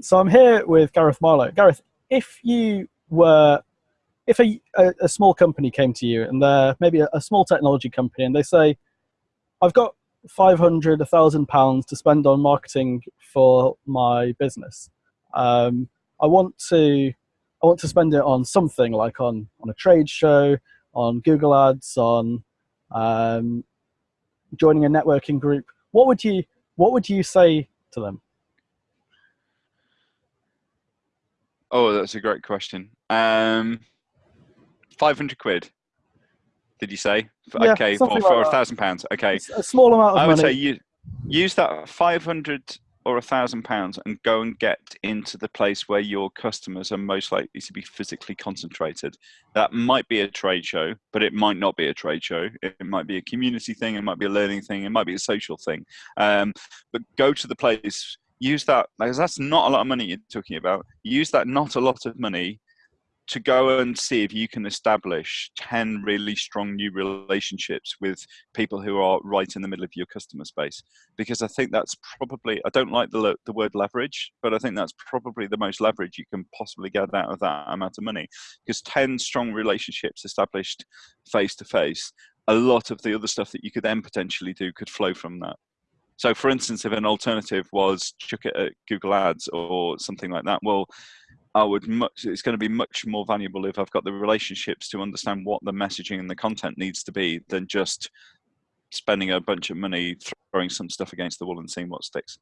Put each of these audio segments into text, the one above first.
so I'm here with Gareth Marlow. Gareth, if you were, if a, a, a small company came to you and they're maybe a, a, small technology company and they say, I've got 500, 1,000 pounds to spend on marketing for my business. Um, I want to, I want to spend it on something like on, on a trade show, on Google Ads, on um, joining a networking group. What would you, what would you say to them? Oh, that's a great question. Um, 500 quid, did you say? Yeah, okay, for, like for a thousand pounds. Okay. It's a small amount of I would money. say you use that 500 or a thousand pounds and go and get into the place where your customers are most likely to be physically concentrated. That might be a trade show, but it might not be a trade show. It might be a community thing, it might be a learning thing, it might be a social thing. Um, but go to the place use that because that's not a lot of money you're talking about. Use that not a lot of money to go and see if you can establish 10 really strong new relationships with people who are right in the middle of your customer space. Because i think that's probably i don't like the, the word leverage but i think that's probably the most leverage you can possibly get out of that amount of money. Because 10 strong relationships established face to face a lot of the other stuff that you could then potentially do could flow from that so, for instance, if an alternative was chuck it at Google Ads or something like that, well, I would much. It's going to be much more valuable if I've got the relationships to understand what the messaging and the content needs to be than just spending a bunch of money throwing some stuff against the wall and seeing what sticks.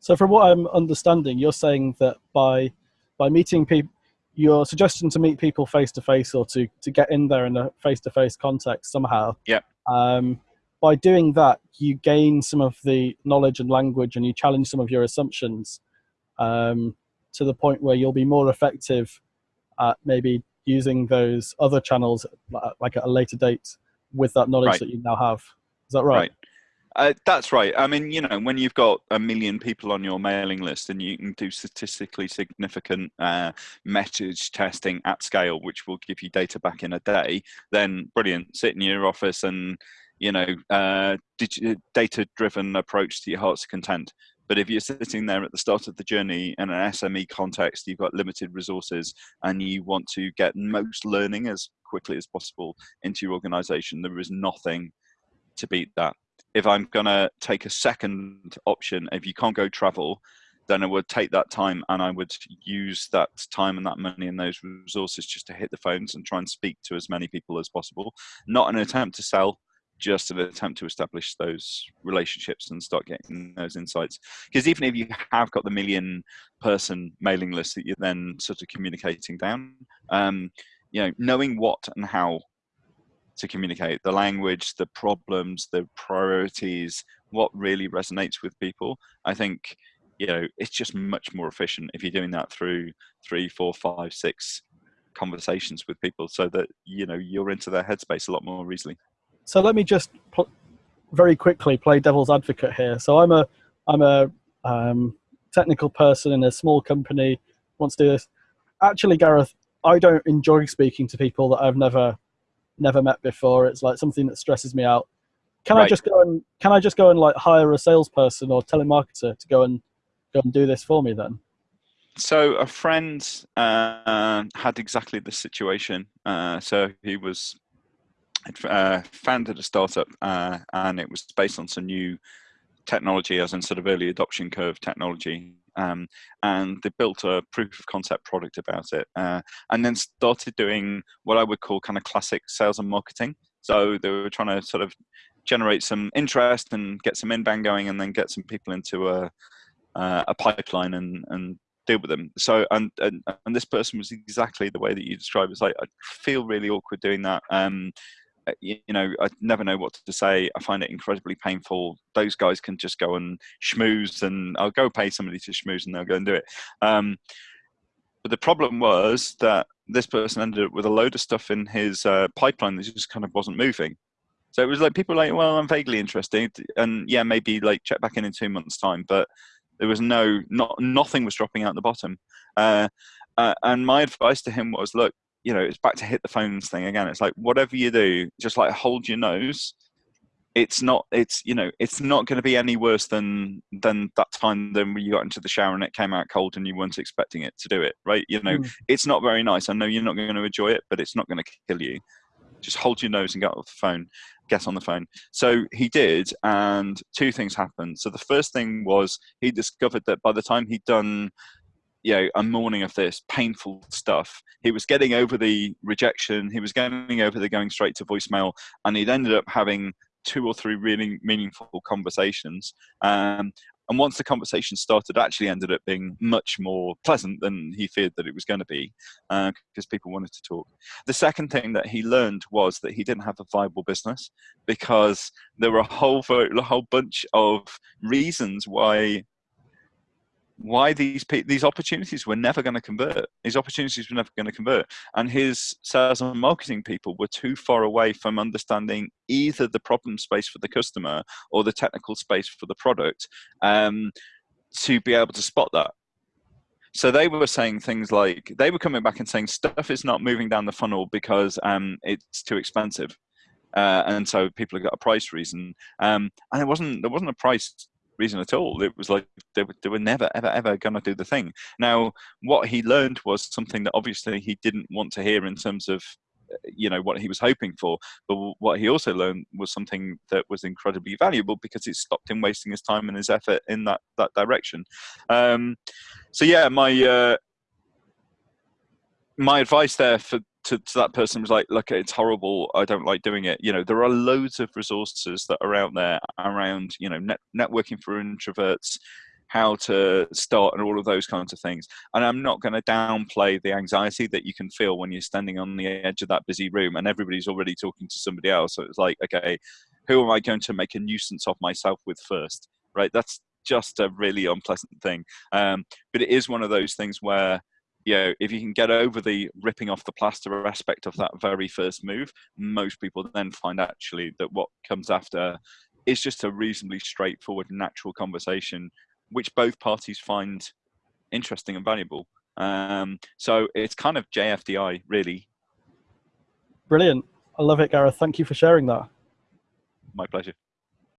So, from what I'm understanding, you're saying that by by meeting people, your suggestion to meet people face to face or to to get in there in a face to face context somehow. Yeah. Um, by doing that, you gain some of the knowledge and language and you challenge some of your assumptions um, to the point where you'll be more effective at maybe using those other channels like at a later date with that knowledge right. that you now have. Is that right? Right. Uh, that's right. I mean, you know, when you've got a million people on your mailing list and you can do statistically significant uh, message testing at scale, which will give you data back in a day, then brilliant. Sit in your office and you know, uh, data-driven approach to your heart's content. But if you're sitting there at the start of the journey in an SME context, you've got limited resources, and you want to get most learning as quickly as possible into your organization, there is nothing to beat that. If I'm going to take a second option, if you can't go travel, then I would take that time and I would use that time and that money and those resources just to hit the phones and try and speak to as many people as possible. Not an attempt to sell, just an attempt to establish those relationships and start getting those insights. Because even if you have got the million person mailing list that you're then sort of communicating down, um, you know, knowing what and how to communicate the language, the problems, the priorities, what really resonates with people, I think you know it's just much more efficient if you're doing that through three, four, five, six conversations with people, so that you know you're into their headspace a lot more easily. So let me just very quickly play devil's advocate here. So I'm a I'm a um, technical person in a small company wants to do this. Actually, Gareth, I don't enjoy speaking to people that I've never never met before. It's like something that stresses me out. Can right. I just go and can I just go and like hire a salesperson or telemarketer to go and go and do this for me then? So a friend uh, had exactly this situation. Uh, so he was uh, founded a startup uh, and it was based on some new technology as in sort of early adoption curve technology um, and they built a proof of concept product about it uh, and then started doing what i would call kind of classic sales and marketing. So they were trying to sort of generate some interest and get some inbound going and then get some people into a, uh, a pipeline and, and deal with them. So and, and and this person was exactly the way that you described it's like i feel really awkward doing that um you, know, I never know what to say. I find it incredibly painful. Those guys can just go and schmooze, and I'll go pay somebody to schmooze, and they'll go and do it. Um, but the problem was that this person ended up with a load of stuff in his uh, pipeline that just kind of wasn't moving. So it was like people like, well, I'm vaguely interested, and yeah, maybe like check back in in two months' time, but there was no, not nothing was dropping out the bottom. Uh, uh, and my advice to him was, look, you know, it's back to hit the phones thing again. It's like whatever you do, just like hold your nose. It's not it's you know it's not going to be any worse than than that time than when you got into the shower and it came out cold and you weren't expecting it to do it right? You know mm. it's not very nice. I know you're not going to enjoy it but it's not going to kill you. Just hold your nose and get off the phone get on the phone. So he did and two things happened. So the first thing was he discovered that by the time he'd done you know a morning of this painful stuff. He was getting over the rejection he was getting over the going straight to voicemail and he'd ended up having two or three really meaningful conversations um, and once the conversation started actually ended up being much more pleasant than he feared that it was going to be because uh, people wanted to talk. The second thing that he learned was that he didn't have a viable business because there were a whole, a whole bunch of reasons why why these these opportunities were never going to convert. These opportunities were never going to convert, and his sales and marketing people were too far away from understanding either the problem space for the customer or the technical space for the product um, to be able to spot that. So they were saying things like they were coming back and saying stuff is not moving down the funnel because um, it's too expensive. Uh, and so people have got a price reason, um, and it wasn't there wasn't a price reason at all. It was like they were, they were never, ever, ever going to do the thing. Now, what he learned was something that obviously he didn't want to hear in terms of uh, you know what he was hoping for but what he also learned was something that was incredibly valuable because it stopped him wasting his time and his effort in that that direction um, so yeah my uh, my advice there for to, to that person was like, look, it's horrible. I don't like doing it. You know, there are loads of resources that are out there around, you know, net, networking for introverts, how to start and all of those kinds of things. And I'm not going to downplay the anxiety that you can feel when you're standing on the edge of that busy room and everybody's already talking to somebody else. So it's like, okay, who am I going to make a nuisance of myself with first? Right? That's just a really unpleasant thing. Um, but it is one of those things where you know, if you can get over the ripping off the plaster aspect of that very first move, most people then find actually that what comes after is just a reasonably straightforward, natural conversation, which both parties find interesting and valuable. Um, so it's kind of JFDI, really. Brilliant. I love it, Gareth. Thank you for sharing that. My pleasure.